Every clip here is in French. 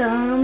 Hello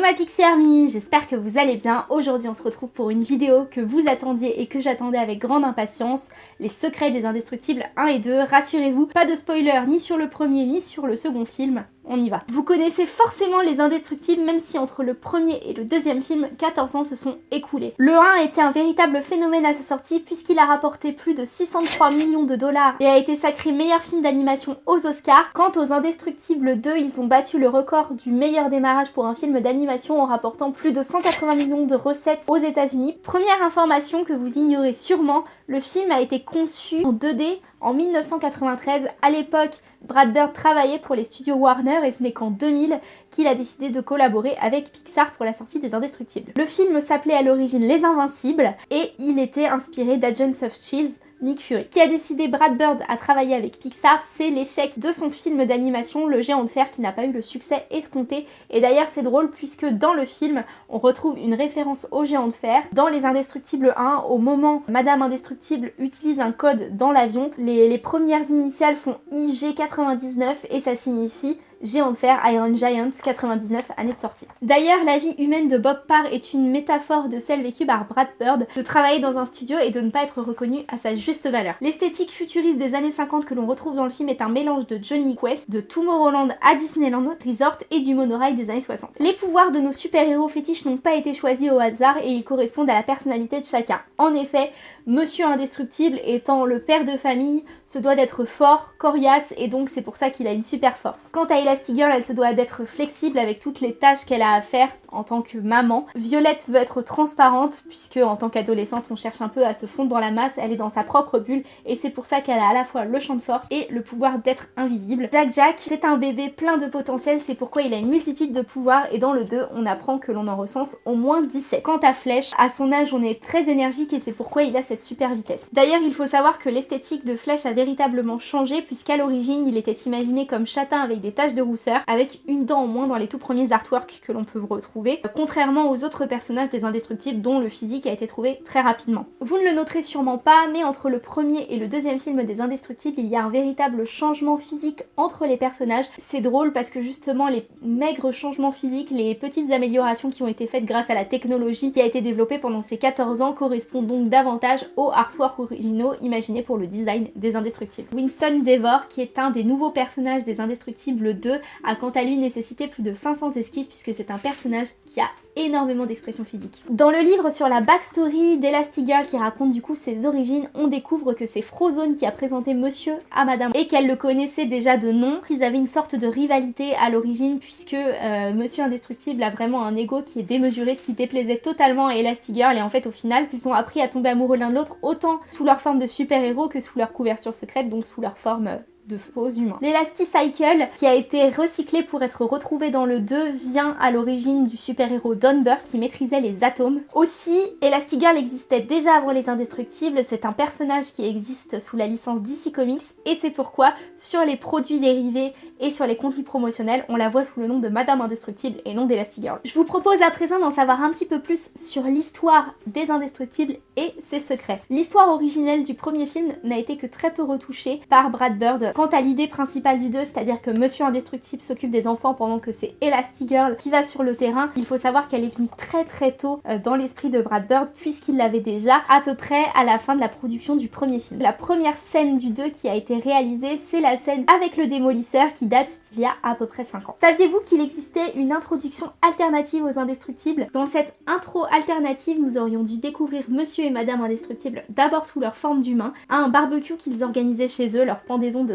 ma Pixie Army, j'espère que vous allez bien. Aujourd'hui on se retrouve pour une vidéo que vous attendiez et que j'attendais avec grande impatience. Les secrets des indestructibles 1 et 2. Rassurez-vous, pas de spoiler ni sur le premier ni sur le second film on y va. Vous connaissez forcément les indestructibles même si entre le premier et le deuxième film, 14 ans se sont écoulés. Le 1 a été un véritable phénomène à sa sortie puisqu'il a rapporté plus de 603 millions de dollars et a été sacré meilleur film d'animation aux Oscars. Quant aux indestructibles 2, ils ont battu le record du meilleur démarrage pour un film d'animation en rapportant plus de 180 millions de recettes aux états unis Première information que vous ignorez sûrement, le film a été conçu en 2D en 1993. À l'époque, Brad Bird travaillait pour les studios Warner et ce n'est qu'en 2000 qu'il a décidé de collaborer avec Pixar pour la sortie des Indestructibles. Le film s'appelait à l'origine Les Invincibles et il était inspiré d'Agents of Shield Nick Fury. Qui a décidé Brad Bird à travailler avec Pixar, c'est l'échec de son film d'animation Le Géant de Fer qui n'a pas eu le succès escompté. Et d'ailleurs c'est drôle puisque dans le film, on retrouve une référence au Géant de Fer. Dans Les Indestructibles 1, au moment Madame Indestructible utilise un code dans l'avion, les, les premières initiales font IG99 et ça signifie Géant de fer, Iron Giants, 99, année de sortie. D'ailleurs, la vie humaine de Bob Parr est une métaphore de celle vécue par Brad Bird, de travailler dans un studio et de ne pas être reconnu à sa juste valeur. L'esthétique futuriste des années 50 que l'on retrouve dans le film est un mélange de Johnny Quest, de Tomorrowland à Disneyland Resort et du monorail des années 60. Les pouvoirs de nos super-héros fétiches n'ont pas été choisis au hasard et ils correspondent à la personnalité de chacun. En effet, Monsieur Indestructible étant le père de famille, se doit d'être fort, coriace et donc c'est pour ça qu'il a une super force. Quant à Elastigirl, elle se doit d'être flexible avec toutes les tâches qu'elle a à faire en tant que maman. Violette veut être transparente puisque en tant qu'adolescente on cherche un peu à se fondre dans la masse, elle est dans sa propre bulle et c'est pour ça qu'elle a à la fois le champ de force et le pouvoir d'être invisible. Jack Jack, c'est un bébé plein de potentiel, c'est pourquoi il a une multitude de pouvoirs et dans le 2 on apprend que l'on en recense au moins 17. Quant à Flèche, à son âge on est très énergique et c'est pourquoi il a cette super vitesse. D'ailleurs il faut savoir que l'esthétique de Flèche avait véritablement changé puisqu'à l'origine il était imaginé comme châtain avec des taches de rousseur, avec une dent en moins dans les tout premiers artworks que l'on peut retrouver, contrairement aux autres personnages des Indestructibles dont le physique a été trouvé très rapidement. Vous ne le noterez sûrement pas, mais entre le premier et le deuxième film des Indestructibles, il y a un véritable changement physique entre les personnages. C'est drôle parce que justement les maigres changements physiques, les petites améliorations qui ont été faites grâce à la technologie qui a été développée pendant ces 14 ans correspondent donc davantage aux artworks originaux imaginés pour le design des Indestructibles. Winston Devor, qui est un des nouveaux personnages des Indestructibles 2, a quant à lui nécessité plus de 500 esquisses puisque c'est un personnage qui a énormément d'expression physique. Dans le livre sur la backstory d'Elastigirl qui raconte du coup ses origines, on découvre que c'est Frozone qui a présenté monsieur à madame et qu'elle le connaissait déjà de nom. Ils avaient une sorte de rivalité à l'origine puisque euh, monsieur Indestructible a vraiment un ego qui est démesuré, ce qui déplaisait totalement à Elastigirl et en fait au final ils ont appris à tomber amoureux l'un de l'autre autant sous leur forme de super-héros que sous leur couverture secrète, donc sous leur forme euh, de faux humains. L'Elasticycle, qui a été recyclé pour être retrouvé dans le 2, vient à l'origine du super-héros Don Burst qui maîtrisait les atomes. Aussi, Elastigirl existait déjà avant les Indestructibles, c'est un personnage qui existe sous la licence DC Comics et c'est pourquoi sur les produits dérivés et sur les contenus promotionnels, on la voit sous le nom de Madame Indestructible et non d'Elastigirl. Je vous propose à présent d'en savoir un petit peu plus sur l'histoire des Indestructibles et ses secrets. L'histoire originelle du premier film n'a été que très peu retouchée par Brad Bird. Quant à l'idée principale du 2, c'est-à-dire que Monsieur Indestructible s'occupe des enfants pendant que c'est Elastigirl qui va sur le terrain, il faut savoir qu'elle est venue très très tôt euh, dans l'esprit de Brad Bird puisqu'il l'avait déjà à peu près à la fin de la production du premier film. La première scène du 2 qui a été réalisée, c'est la scène avec le démolisseur qui date d'il y a à peu près 5 ans. Saviez-vous qu'il existait une introduction alternative aux Indestructibles? Dans cette intro alternative, nous aurions dû découvrir Monsieur et Madame Indestructible d'abord sous leur forme d'humains, à un barbecue qu'ils organisaient chez eux, leur pendaison de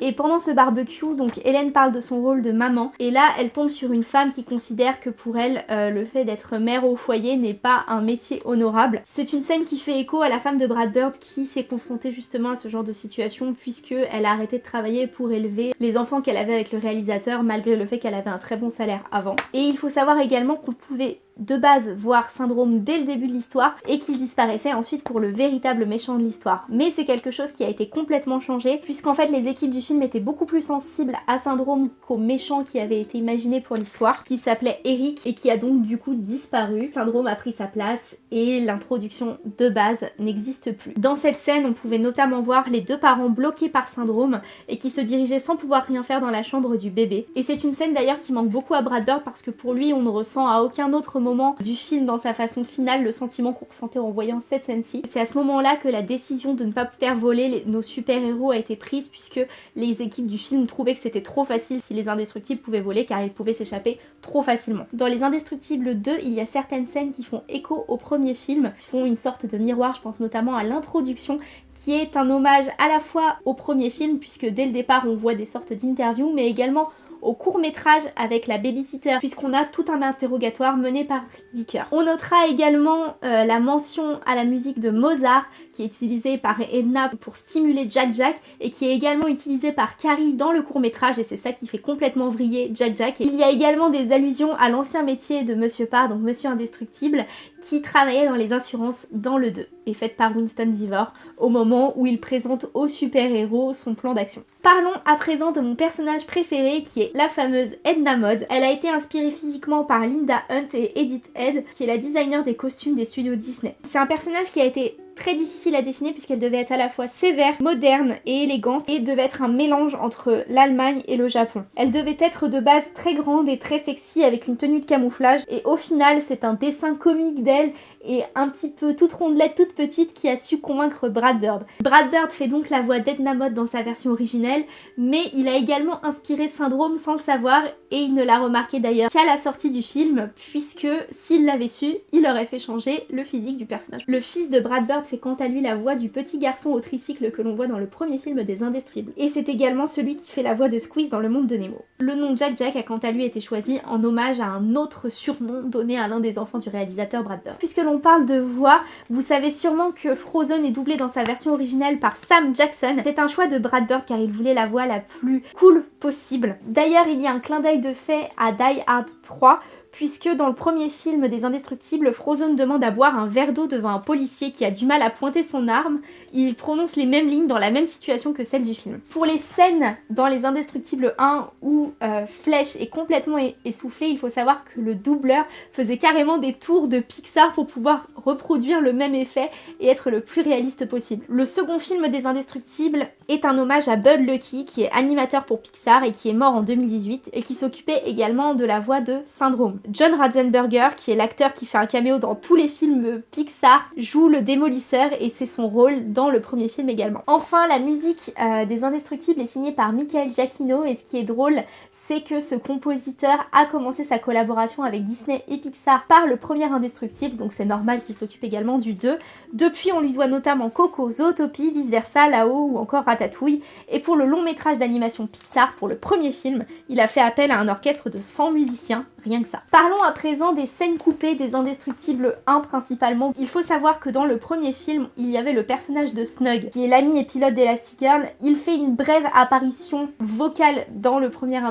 Et pendant ce barbecue, donc Hélène parle de son rôle de maman, et là elle tombe sur une femme qui considère que pour elle, euh, le fait d'être mère au foyer n'est pas un métier honorable. C'est une scène qui fait écho à la femme de Brad Bird qui s'est confrontée justement à ce genre de situation puisque elle a arrêté de travailler pour élever les enfants qu'elle avait avec le réalisateur malgré le fait qu'elle avait un très bon salaire avant. Et il faut savoir également qu'on pouvait de base voir Syndrome dès le début de l'histoire et qu'il disparaissait ensuite pour le véritable méchant de l'histoire. Mais c'est quelque chose qui a été complètement changé puisqu'en fait les équipes du film étaient beaucoup plus sensibles à Syndrome qu'au méchant qui avait été imaginé pour l'histoire, qui s'appelait Eric et qui a donc du coup disparu. Syndrome a pris sa place et l'introduction de base n'existe plus. Dans cette scène, on pouvait notamment voir les deux parents bloqués par Syndrome et qui se dirigeaient sans pouvoir rien faire dans la chambre du bébé. Et c'est une scène d'ailleurs qui manque beaucoup à Brad Bird parce que pour lui, on ne ressent à aucun autre moment du film dans sa façon finale le sentiment qu'on ressentait en voyant cette scène-ci. C'est à ce moment-là que la décision de ne pas faire voler nos super-héros a été prise puisque les équipes du film trouvaient que c'était trop facile si les indestructibles pouvaient voler car ils pouvaient s'échapper trop facilement. Dans les indestructibles 2, il y a certaines scènes qui font écho au premier film, qui font une sorte de miroir, je pense notamment à l'introduction qui est un hommage à la fois au premier film puisque dès le départ on voit des sortes d'interviews mais également au court métrage avec la babysitter puisqu'on a tout un interrogatoire mené par Dicker. On notera également euh, la mention à la musique de Mozart qui est utilisée par Edna pour stimuler Jack Jack et qui est également utilisée par Carrie dans le court métrage et c'est ça qui fait complètement vriller Jack Jack. il y a également des allusions à l'ancien métier de Monsieur Parr, donc Monsieur Indestructible, qui travaillait dans les assurances dans le 2 et faite par Winston Diver au moment où il présente au super-héros son plan d'action. Parlons à présent de mon personnage préféré qui est la fameuse Edna Mode. Elle a été inspirée physiquement par Linda Hunt et Edith Head qui est la designer des costumes des studios Disney. C'est un personnage qui a été très difficile à dessiner puisqu'elle devait être à la fois sévère, moderne et élégante et devait être un mélange entre l'Allemagne et le Japon. Elle devait être de base très grande et très sexy avec une tenue de camouflage et au final c'est un dessin comique d'elle et un petit peu toute rondelette, toute petite qui a su convaincre Brad Bird. Brad Bird fait donc la voix d'Edna Mode dans sa version originelle mais il a également inspiré Syndrome sans le savoir et il ne l'a remarqué d'ailleurs qu'à la sortie du film puisque s'il l'avait su, il aurait fait changer le physique du personnage. Le fils de Brad Bird fait quant à lui la voix du petit garçon au tricycle que l'on voit dans le premier film des Indestructibles. Et c'est également celui qui fait la voix de Squeeze dans le monde de Nemo. Le nom Jack Jack a quant à lui été choisi en hommage à un autre surnom donné à l'un des enfants du réalisateur Brad Bird. Puisque l'on parle de voix, vous savez sûrement que Frozen est doublé dans sa version originale par Sam Jackson. C'est un choix de Brad Bird car il voulait la voix la plus cool possible. D'ailleurs, il y a un clin d'œil de fait à Die Hard 3 puisque dans le premier film des Indestructibles, Frozen demande à boire un verre d'eau devant un policier qui a du mal à pointer son arme. Il prononce les mêmes lignes dans la même situation que celle du film. Pour les scènes dans les Indestructibles 1 où euh, Flèche est complètement essoufflé, il faut savoir que le doubleur faisait carrément des tours de Pixar pour pouvoir reproduire le même effet et être le plus réaliste possible. Le second film des Indestructibles est un hommage à Bud Lucky qui est animateur pour Pixar et qui est mort en 2018 et qui s'occupait également de la voix de Syndrome. John Ratzenberger, qui est l'acteur qui fait un caméo dans tous les films Pixar, joue le démolisseur et c'est son rôle le premier film également. Enfin, la musique euh, des Indestructibles est signée par Michael Giacchino et ce qui est drôle, c'est que ce compositeur a commencé sa collaboration avec Disney et Pixar par le premier Indestructible, donc c'est normal qu'il s'occupe également du 2. Depuis, on lui doit notamment Coco, Zootopie, Vice Versa, Là-haut ou encore Ratatouille. Et pour le long métrage d'animation Pixar, pour le premier film, il a fait appel à un orchestre de 100 musiciens rien que ça. Parlons à présent des scènes coupées des Indestructibles 1 principalement. Il faut savoir que dans le premier film, il y avait le personnage de Snug, qui est l'ami et pilote d'Elastigirl. Il fait une brève apparition vocale dans le premier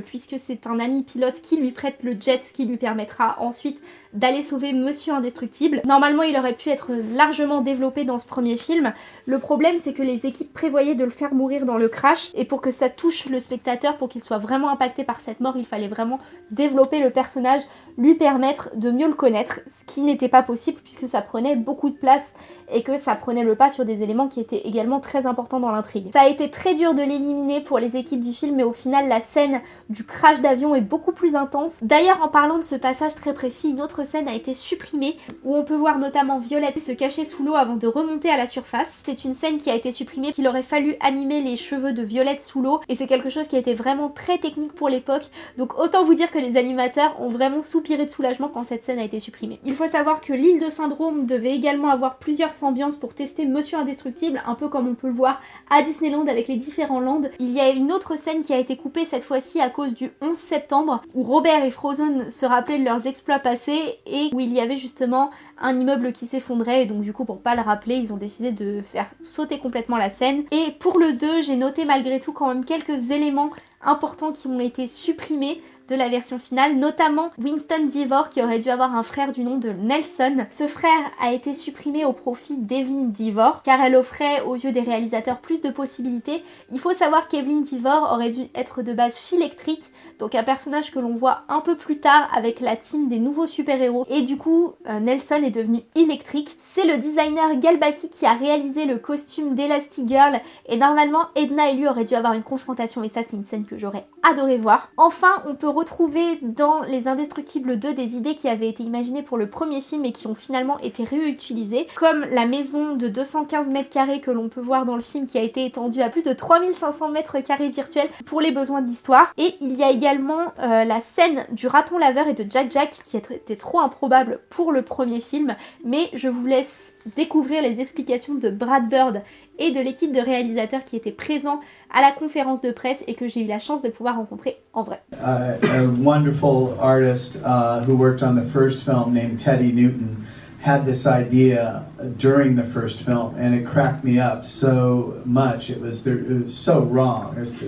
Puisque c'est un ami pilote qui lui prête le jet, ce qui lui permettra ensuite d'aller sauver Monsieur Indestructible. Normalement, il aurait pu être largement développé dans ce premier film. Le problème, c'est que les équipes prévoyaient de le faire mourir dans le crash, et pour que ça touche le spectateur, pour qu'il soit vraiment impacté par cette mort, il fallait vraiment développer le personnage, lui permettre de mieux le connaître, ce qui n'était pas possible puisque ça prenait beaucoup de place et que ça prenait le pas sur des éléments qui étaient également très importants dans l'intrigue. Ça a été très dur de l'éliminer pour les équipes du film mais au final la scène du crash d'avion est beaucoup plus intense. D'ailleurs en parlant de ce passage très précis, une autre scène a été supprimée où on peut voir notamment Violette se cacher sous l'eau avant de remonter à la surface. C'est une scène qui a été supprimée qu'il aurait fallu animer les cheveux de Violette sous l'eau et c'est quelque chose qui a été vraiment très technique pour l'époque donc autant vous dire que les animateurs ont vraiment soupiré de soulagement quand cette scène a été supprimée. Il faut savoir que l'île de Syndrome devait également avoir plusieurs ambiance pour tester Monsieur Indestructible, un peu comme on peut le voir à Disneyland avec les différents lands. Il y a une autre scène qui a été coupée cette fois-ci à cause du 11 septembre, où Robert et Frozen se rappelaient de leurs exploits passés et où il y avait justement un immeuble qui s'effondrait et donc du coup pour pas le rappeler ils ont décidé de faire sauter complètement la scène. Et pour le 2 j'ai noté malgré tout quand même quelques éléments importants qui ont été supprimés de la version finale, notamment Winston Divor qui aurait dû avoir un frère du nom de Nelson. Ce frère a été supprimé au profit d'Evelyn Divor car elle offrait aux yeux des réalisateurs plus de possibilités. Il faut savoir qu'Evelyn Divor aurait dû être de base chilectrique donc un personnage que l'on voit un peu plus tard avec la team des nouveaux super-héros. Et du coup, euh, Nelson est devenu électrique. C'est le designer Galbaki qui a réalisé le costume d'Elastigirl. Et normalement, Edna et lui auraient dû avoir une confrontation. Et ça, c'est une scène que j'aurais adoré voir. Enfin, on peut retrouver dans Les Indestructibles 2 des idées qui avaient été imaginées pour le premier film et qui ont finalement été réutilisées. Comme la maison de 215 mètres carrés que l'on peut voir dans le film qui a été étendue à plus de 3500 mètres carrés virtuels pour les besoins de l'histoire. Et il y a également également euh, la scène du raton laveur et de Jack Jack qui était trop improbable pour le premier film, mais je vous laisse découvrir les explications de Brad Bird et de l'équipe de réalisateurs qui étaient présents à la conférence de presse et que j'ai eu la chance de pouvoir rencontrer en vrai. Uh, a wonderful artist uh, who worked on the first film named Teddy Newton had this idea during the first film, and it cracked me up so much. It was, it was so wrong. It's,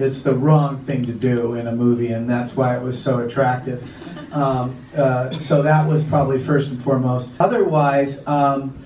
it's the wrong thing to do in a movie, and that's why it was so attractive. Um, uh, so that was probably first and foremost. Otherwise, um,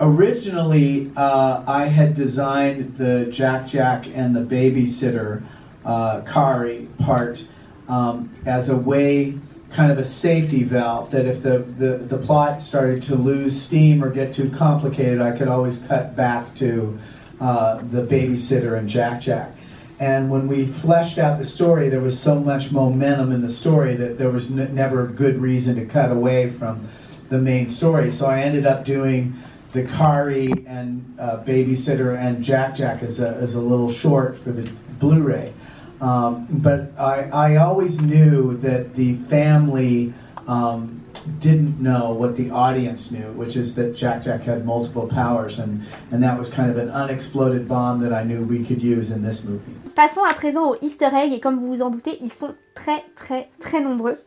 originally uh, I had designed the Jack Jack and the babysitter uh, Kari part um, as a way kind of a safety valve that if the, the, the plot started to lose steam or get too complicated, I could always cut back to uh, the babysitter and Jack Jack. And when we fleshed out the story, there was so much momentum in the story that there was never a good reason to cut away from the main story. So I ended up doing the Kari and uh, Babysitter and Jack Jack as a, as a little short for the Blu-ray. Um, but I, I always knew that the family um, didn't know what the audience knew, which is that Jack Jack had multiple powers, and, and that was kind of an unexploded bomb that I knew we could use in this movie. Passons à présent aux easter eggs, et comme vous vous en doutez, ils sont très très très nombreux.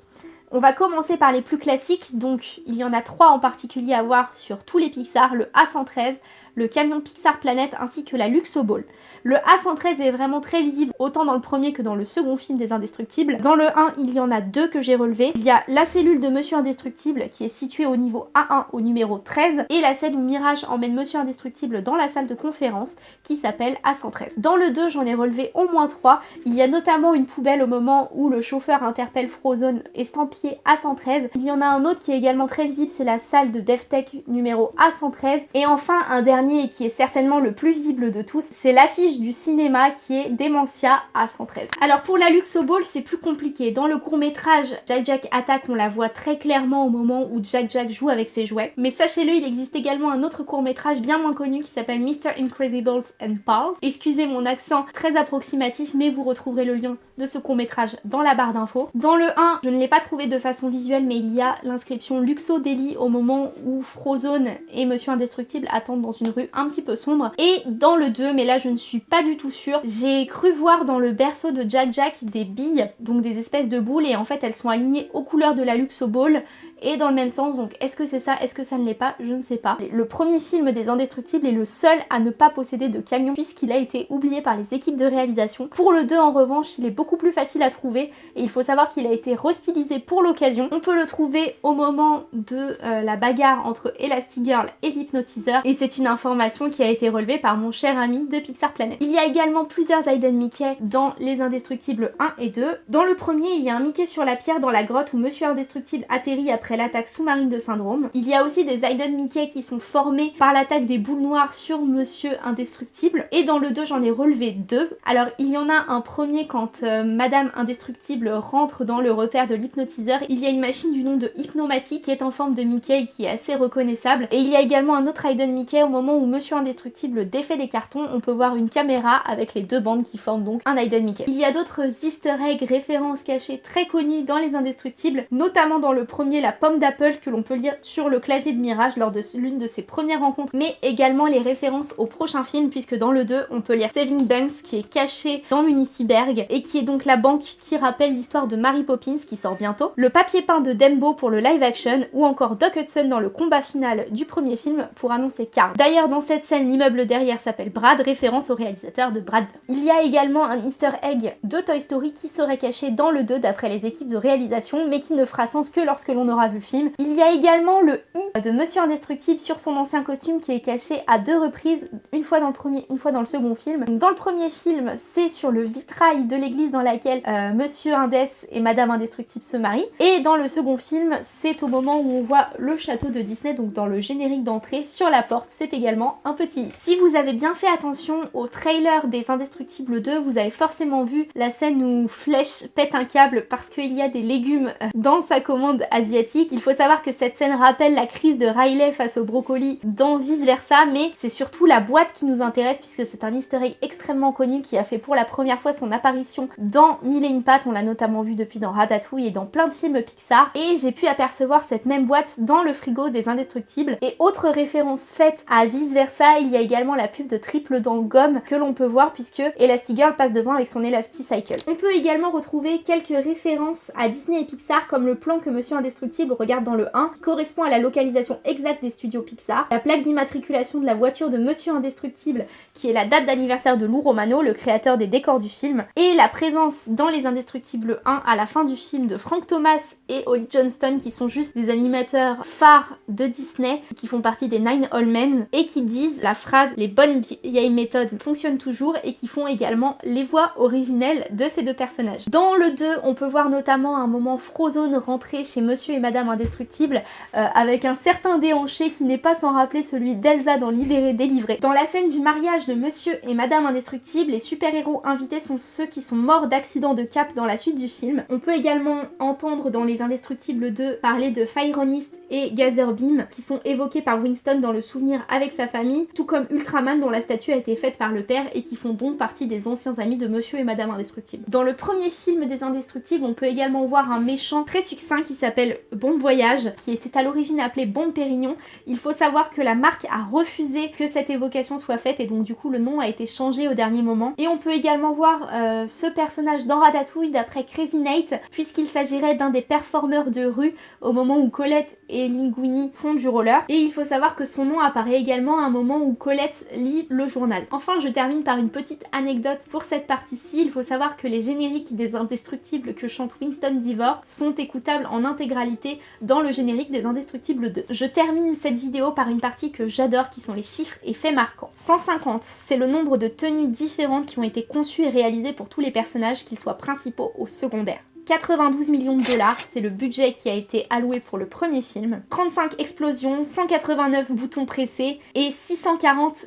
On va commencer par les plus classiques, donc il y en a trois en particulier à voir sur tous les Pixar, le A113, le camion Pixar Planet ainsi que la Luxo Ball. Le A113 est vraiment très visible autant dans le premier que dans le second film des Indestructibles. Dans le 1, il y en a deux que j'ai relevés. Il y a la cellule de Monsieur Indestructible qui est située au niveau A1 au numéro 13 et la scène où Mirage emmène Monsieur Indestructible dans la salle de conférence qui s'appelle A113. Dans le 2, j'en ai relevé au moins 3. Il y a notamment une poubelle au moment où le chauffeur interpelle Frozone estampillé A113. Il y en a un autre qui est également très visible, c'est la salle de DevTech numéro A113. Et enfin, un dernier qui est certainement le plus visible de tous, c'est l'affiche du cinéma qui est Dementia à 113. Alors pour la Luxo Ball c'est plus compliqué. Dans le court métrage Jack Jack attaque on la voit très clairement au moment où Jack Jack joue avec ses jouets. Mais sachez-le il existe également un autre court métrage bien moins connu qui s'appelle Mr Incredibles and Pals. Excusez mon accent très approximatif mais vous retrouverez le lien de ce court métrage dans la barre d'infos. Dans le 1 je ne l'ai pas trouvé de façon visuelle mais il y a l'inscription Luxo Deli au moment où Frozone et Monsieur Indestructible attendent dans une un petit peu sombre. Et dans le 2 mais là je ne suis pas du tout sûre. J'ai cru voir dans le berceau de Jack Jack des billes, donc des espèces de boules, et en fait elles sont alignées aux couleurs de la Luxo Ball et dans le même sens. Donc est-ce que c'est ça Est-ce que ça ne l'est pas? Je ne sais pas. Le premier film des Indestructibles est le seul à ne pas posséder de camion puisqu'il a été oublié par les équipes de réalisation. Pour le 2 en revanche, il est beaucoup plus facile à trouver et il faut savoir qu'il a été restylisé pour l'occasion. On peut le trouver au moment de euh, la bagarre entre Elastigirl et l'hypnotiseur et c'est une information qui a été relevée par mon cher ami de Pixar Planet. Il y a également plusieurs Aiden Mickey dans Les Indestructibles 1 et 2. Dans le premier, il y a un Mickey sur la pierre dans la grotte où Monsieur Indestructible atterrit après l'attaque sous-marine de Syndrome. Il y a aussi des Aiden Mickey qui sont formés par l'attaque des boules noires sur Monsieur Indestructible. Et dans le 2, j'en ai relevé deux. Alors, il y en a un premier quand euh, Madame Indestructible rentre dans le repère de l'hypnotiseur. Il y a une machine du nom de Hypnomatique qui est en forme de Mickey qui est assez reconnaissable. Et il y a également un autre Aiden Mickey au moment où Monsieur Indestructible défait les cartons. On peut voir une caméra avec les deux bandes qui forment donc un Aiden Mickey. Il y a d'autres easter eggs, références cachées très connues dans les Indestructibles, notamment dans le premier, la pomme d'Apple que l'on peut lire sur le clavier de Mirage lors de l'une de ses premières rencontres, mais également les références au prochain film puisque dans le 2 on peut lire Saving Banks qui est caché dans Municiberg et qui est donc la banque qui rappelle l'histoire de Mary Poppins qui sort bientôt, le papier peint de Dembo pour le live action ou encore Doc Hudson dans le combat final du premier film pour annoncer Carl. D'ailleurs dans cette scène l'immeuble derrière s'appelle Brad, référence au réalisateur de Brad. Il y a également un easter egg de Toy Story qui serait caché dans le 2 d'après les équipes de réalisation mais qui ne fera sens que lorsque l'on aura vu le film. Il y a également le i de Monsieur Indestructible sur son ancien costume qui est caché à deux reprises, une fois dans le premier, une fois dans le second film. Dans le premier film, c'est sur le vitrail de l'église dans laquelle euh, Monsieur Indès et Madame Indestructible se marient. Et dans le second film, c'est au moment où on voit le château de Disney, donc dans le générique d'entrée, sur la porte, c'est également un petit Si vous avez bien fait attention au trailer des Indestructibles 2, vous avez forcément vu la scène où Flèche pète un câble parce qu'il y a des légumes euh, dans sa commande asiatique. Il faut savoir que cette scène rappelle la crise de Riley face au brocoli dans Vice Versa, mais c'est surtout la boîte qui nous intéresse puisque c'est un easter egg extrêmement connu qui a fait pour la première fois son apparition dans Mille et une pattes, on l'a notamment vu depuis dans Ratatouille et dans plein de films Pixar, et j'ai pu apercevoir cette même boîte dans le frigo des Indestructibles. Et autre référence faite à Vice Versa, il y a également la pub de triple dent gomme que l'on peut voir puisque Elastigirl passe devant avec son Elasticycle. On peut également retrouver quelques références à Disney et Pixar comme le plan que Monsieur Indestructible regarde dans le 1 qui correspond à la localisation exacte des studios Pixar, la plaque d'immatriculation de la voiture de Monsieur Indestructible qui est la date d'anniversaire de Lou Romano, le créateur des décors du film, et la présence dans Les Indestructibles 1 à la fin du film de Frank Thomas et Holly Johnston qui sont juste des animateurs phares de Disney qui font partie des Nine All Men et qui disent la phrase les bonnes vieilles méthodes fonctionnent toujours et qui font également les voix originelles de ces deux personnages. Dans le 2 on peut voir notamment un moment Frozone rentrer chez Monsieur et Madame Indestructible euh, avec un certain déhanché qui n'est pas sans rappeler celui d'Elsa dans Libéré Délivré. Dans la scène du mariage de Monsieur et Madame Indestructible les super-héros invités sont ceux qui sont morts d'accident de cap dans la suite du film. On peut également entendre dans les Indestructibles 2 parler de Fironist et Gazerbeam qui sont évoqués par Winston dans le souvenir avec sa famille, tout comme Ultraman dont la statue a été faite par le père et qui font donc partie des anciens amis de Monsieur et Madame Indestructible. Dans le premier film des Indestructibles, on peut également voir un méchant très succinct qui s'appelle Bon Voyage, qui était à l'origine appelé Bon Pérignon. Il faut savoir que la marque a refusé que cette évocation soit faite et donc du coup le nom a été changé au dernier moment. Et on peut également voir euh, ce personnage dans Ratatouille d'après Crazy Nate, puisqu'il s'agirait d'un des performeurs de rue au moment où Colette et Linguini font du roller. Et il faut savoir que son nom apparaît également à un moment où Colette lit le journal. Enfin, je termine par une petite anecdote pour cette partie-ci. Il faut savoir que les génériques des Indestructibles que chante Winston Divor sont écoutables en intégralité dans le générique des Indestructibles 2. Je termine cette vidéo par une partie que j'adore qui sont les chiffres et faits marquants. 150, c'est le nombre de tenues différentes qui ont été conçues et réalisées pour tous les personnages, qu'ils soient principaux ou secondaires. 92 millions de dollars, c'est le budget qui a été alloué pour le premier film. 35 explosions, 189 boutons pressés et 640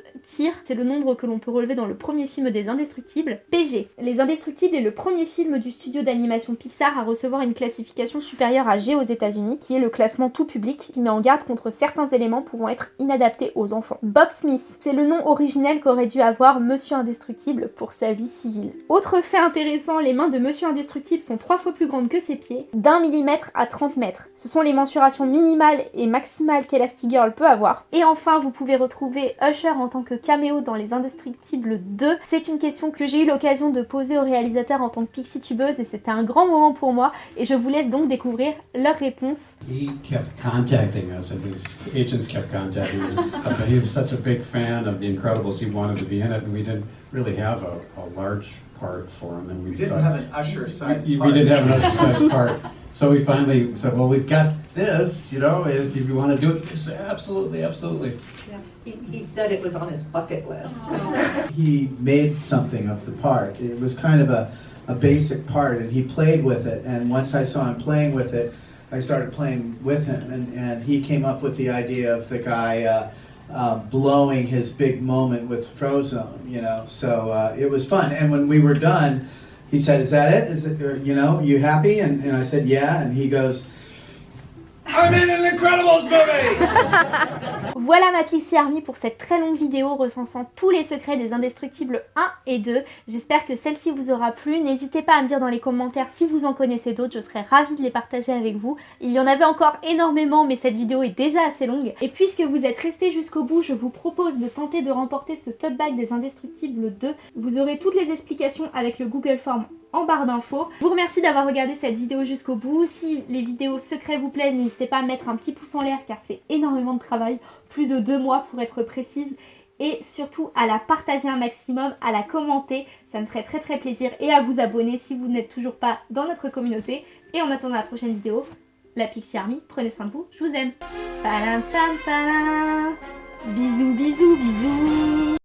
c'est le nombre que l'on peut relever dans le premier film des Indestructibles. PG, Les Indestructibles est le premier film du studio d'animation Pixar à recevoir une classification supérieure à G aux états unis qui est le classement tout public, qui met en garde contre certains éléments pouvant être inadaptés aux enfants. Bob Smith, c'est le nom originel qu'aurait dû avoir Monsieur Indestructible pour sa vie civile. Autre fait intéressant, les mains de Monsieur Indestructible sont trois fois plus grande que ses pieds, d'un millimètre à 30 mètres. Ce sont les mensurations minimales et maximales qu'Elastigirl peut avoir. Et enfin, vous pouvez retrouver Usher en tant que caméo dans Les Indestructibles 2. C'est une question que j'ai eu l'occasion de poser au réalisateur en tant que pixie tubeuse et c'était un grand moment pour moi et je vous laisse donc découvrir leur réponse. He kept contacting us and his agents kept contacting us. but he was such a big fan of The Incredibles, he wanted to be in it and we didn't really have a, a large part for him. And we You didn't thought- have an usher size we, part. we didn't have an exercise part. So we finally said, well, we've got this, you know, if, if you want to do it, he said, absolutely, absolutely. Yeah, He, he said it was on his bucket list. He made something of the part. It was kind of a, a basic part, and he played with it. And once I saw him playing with it, I started playing with him, and, and he came up with the idea of the guy uh, uh, blowing his big moment with Frozone, you know. So uh, it was fun. And when we were done, he said, "Is that it? Is it? or, You know, you happy?" And, and I said, "Yeah." And he goes, I'm in an Incredibles movie! Voilà ma Pixie Army pour cette très longue vidéo recensant tous les secrets des Indestructibles 1 et 2. J'espère que celle-ci vous aura plu. N'hésitez pas à me dire dans les commentaires si vous en connaissez d'autres, je serais ravie de les partager avec vous. Il y en avait encore énormément mais cette vidéo est déjà assez longue. Et puisque vous êtes restés jusqu'au bout, je vous propose de tenter de remporter ce tote bag des Indestructibles 2. Vous aurez toutes les explications avec le Google Form en barre d'infos. Vous remercie d'avoir regardé cette vidéo jusqu'au bout. Si les vidéos secrets vous plaisent, n'hésitez pas à mettre un petit pouce en l'air car c'est énormément de travail, plus de deux mois pour être précise. Et surtout à la partager un maximum, à la commenter, ça me ferait très très plaisir. Et à vous abonner si vous n'êtes toujours pas dans notre communauté. Et en attendant la prochaine vidéo, la Pixie Army, prenez soin de vous, je vous aime. Bisous bisous bisous